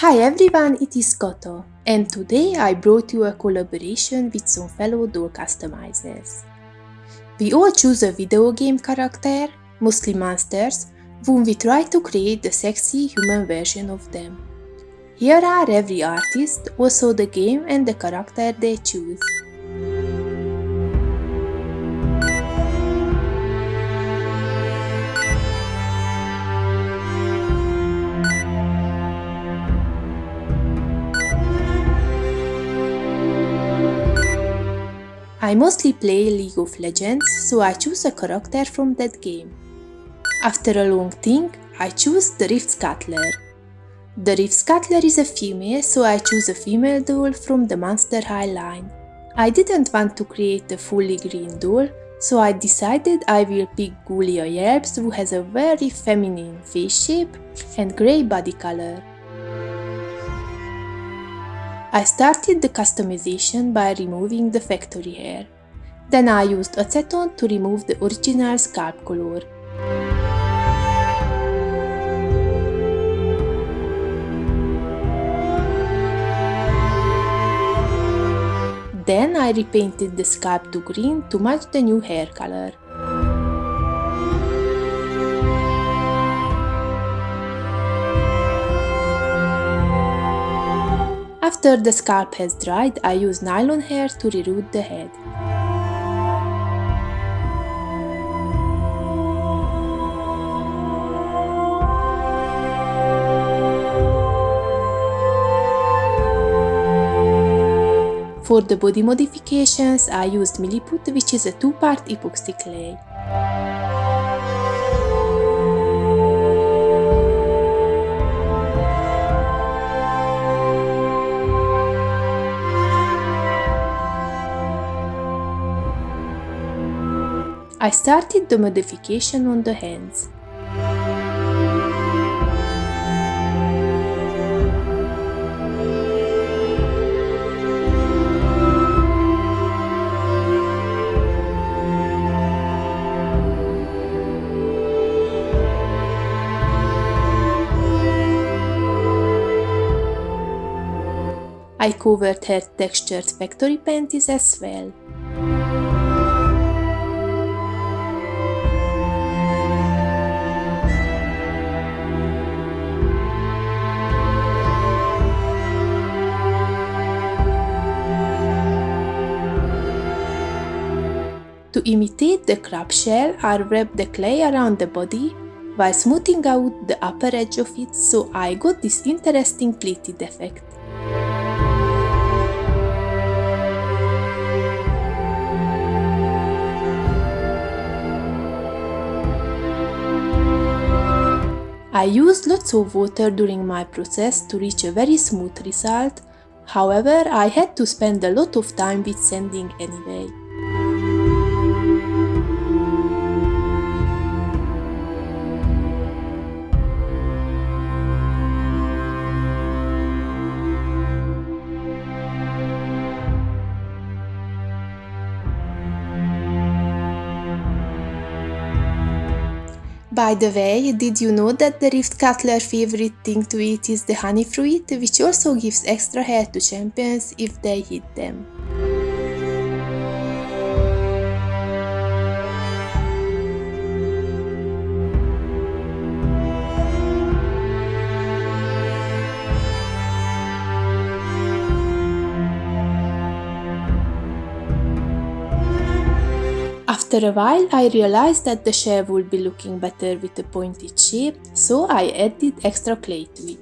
Hi everyone, it is Kata, and today I brought you a collaboration with some fellow doll customizers. We all choose a video game character, mostly monsters, whom we try to create the sexy human version of them. Here are every artist, also the game and the character they choose. I mostly play League of Legends, so I choose a character from that game. After a long think, I choose the Rift Scuttler. The Rift Scuttler is a female, so I choose a female doll from the Monster High line. I didn't want to create a fully green doll, so I decided I will pick Ghoulia Yelps who has a very feminine face shape and grey body color. I started the customization by removing the factory hair. Then I used acetone to remove the original scalp color. Then I repainted the scalp to green to match the new hair color. After the scalp has dried, I use nylon hair to reroot the head. For the body modifications, I used Milliput, which is a two-part epoxy clay. I started the modification on the hands. I covered her textured factory panties as well. To imitate the crab shell, I wrapped the clay around the body while smoothing out the upper edge of it so I got this interesting pleated effect. I used lots of water during my process to reach a very smooth result, however I had to spend a lot of time with sanding anyway. By the way, did you know that the Rift Scuttler favorite thing to eat is the honey fruit, which also gives extra hair to champions if they hit them? After a while I realized that the shell would be looking better with a pointed shape, so I added extra clay to it.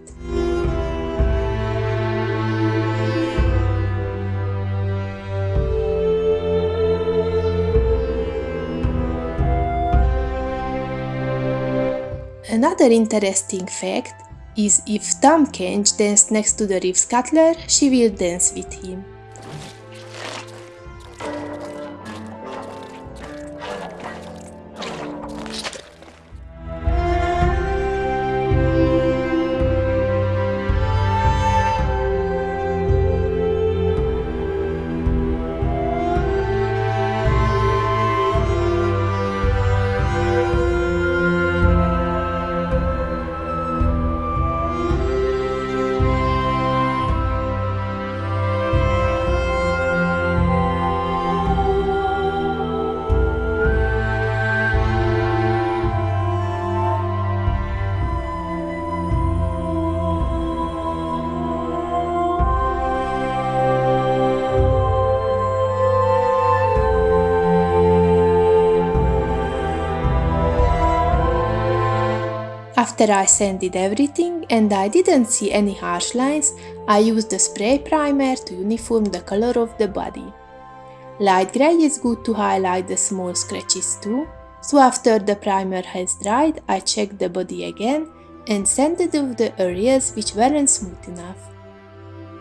Another interesting fact is if Tahm Kench danced next to the Rift Scuttler, she will dance with him. After I sanded everything and I didn't see any harsh lines, I used a spray primer to uniform the color of the body. Light grey is good to highlight the small scratches too, so after the primer has dried, I checked the body again and sanded off the areas which weren't smooth enough.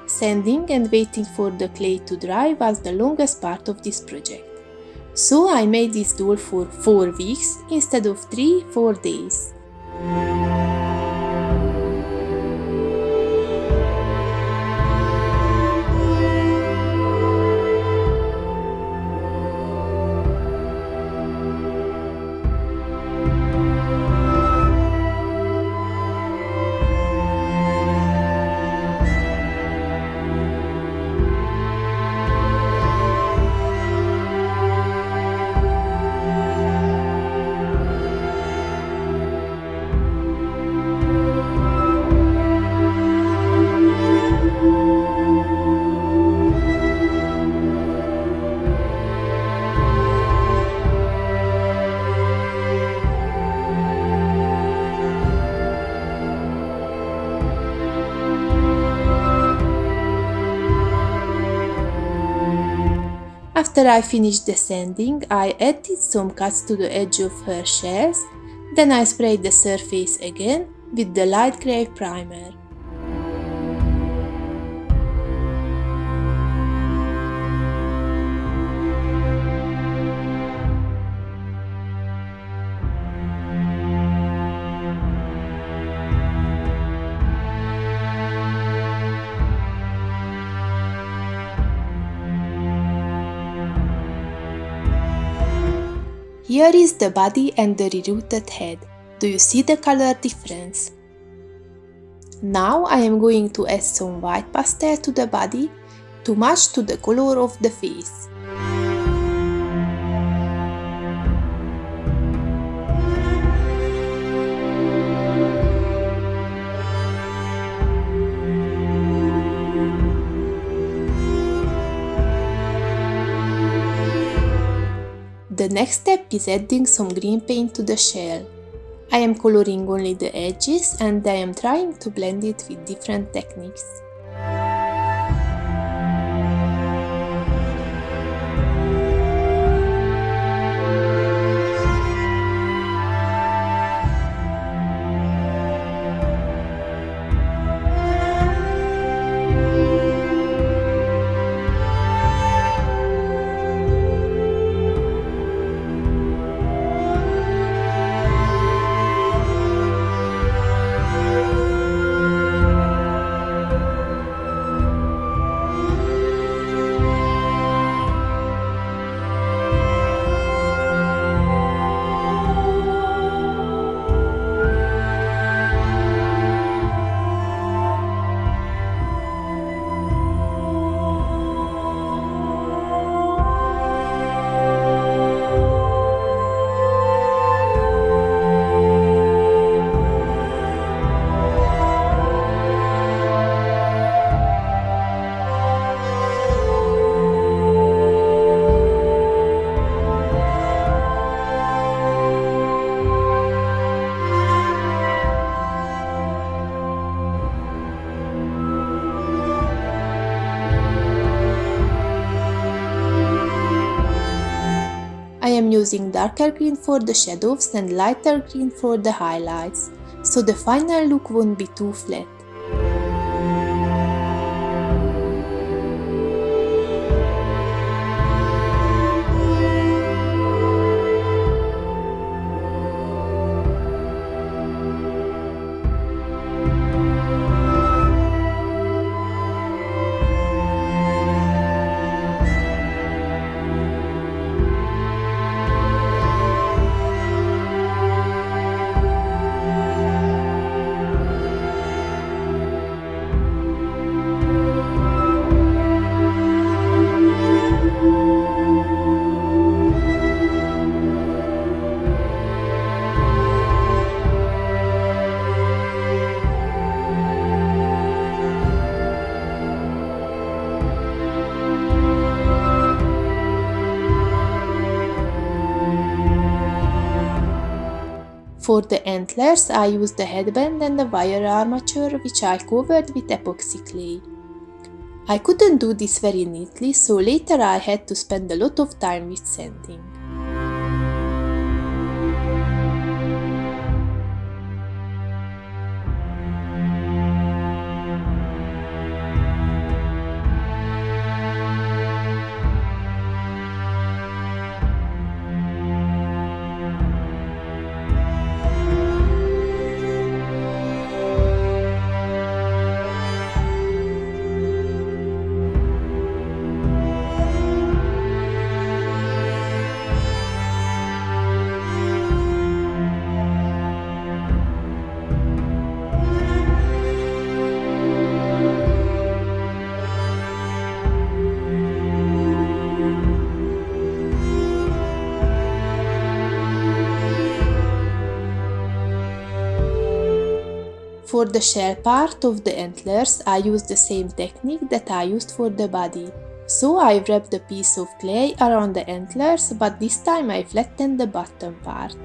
Sanding and waiting for the clay to dry was the longest part of this project. So I made this doll for 4 weeks instead of 3-4 days. After I finished the sanding, I added some cuts to the edge of her shells, then I sprayed the surface again with the light grey primer. Here is the body and the rerooted head. Do you see the color difference? Now I am going to add some white pastel to the body to match to the color of the face. The next step is adding some green paint to the shell. I am coloring only the edges and I am trying to blend it with different techniques. Using darker green for the shadows and lighter green for the highlights, so the final look won't be too flat. For the antlers, I used the headband and the wire armature which I covered with epoxy clay. I couldn't do this very neatly, so later I had to spend a lot of time with sanding. For the shell part of the antlers, I used the same technique that I used for the body. So I wrapped a piece of clay around the antlers, but this time I flattened the bottom part.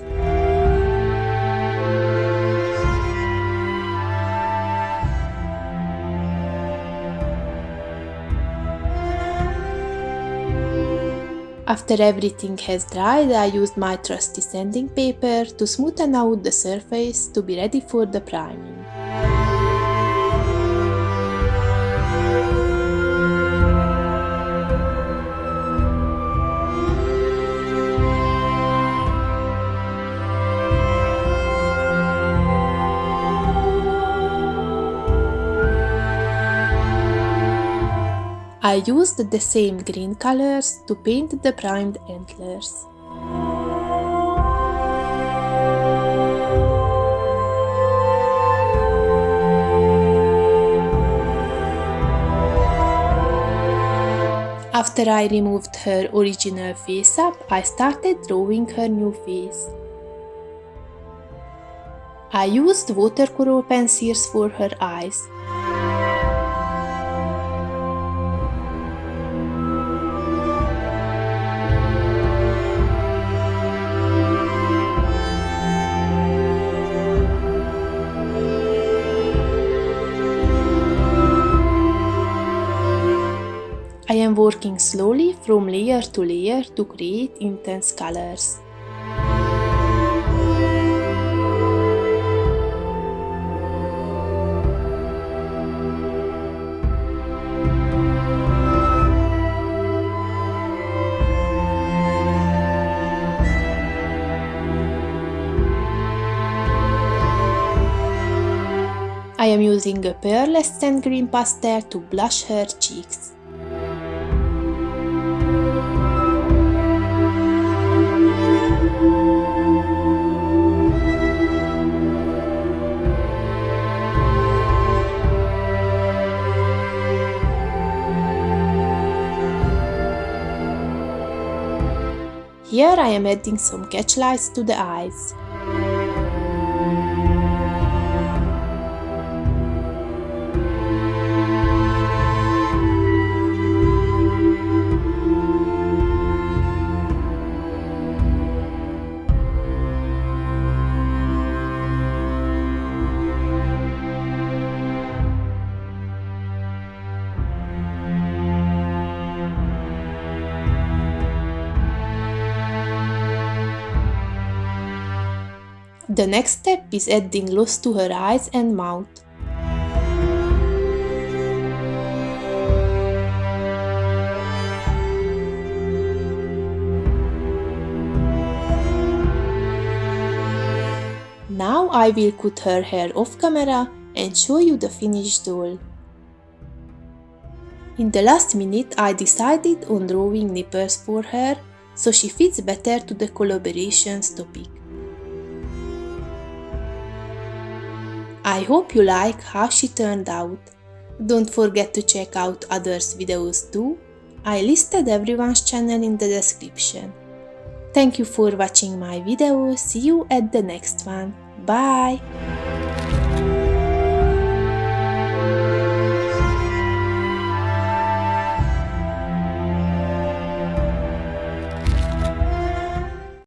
After everything has dried, I used my trusty sanding paper to smoothen out the surface to be ready for the priming. I used the same green colors to paint the primed antlers. After I removed her original face up, I started drawing her new face. I used watercolor pencils for her eyes. Working slowly from layer to layer to create intense colors. I am using a pearlescent green pastel to blush her cheeks. Here I am adding some catch lights to the eyes. The next step is adding gloss to her eyes and mouth. Now I will cut her hair off camera and show you the finished doll. In the last minute I decided on drawing nipples for her so she fits better to the collaborations topic. I hope you like how she turned out. Don't forget to check out others videos too. I listed everyone's channel in the description. Thank you for watching my video, see you at the next one. Bye!